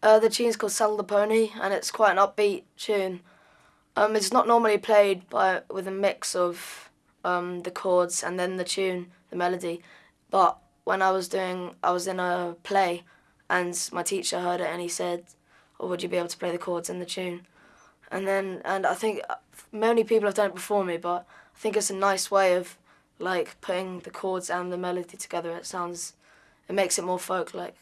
Uh, the tune's called Saddle the Pony, and it's quite an upbeat tune. Um, it's not normally played by with a mix of um, the chords and then the tune, the melody. But when I was doing, I was in a play, and my teacher heard it, and he said, oh, would you be able to play the chords and the tune?" And then, and I think uh, many people have done it before me, but I think it's a nice way of like putting the chords and the melody together. It sounds, it makes it more folk-like.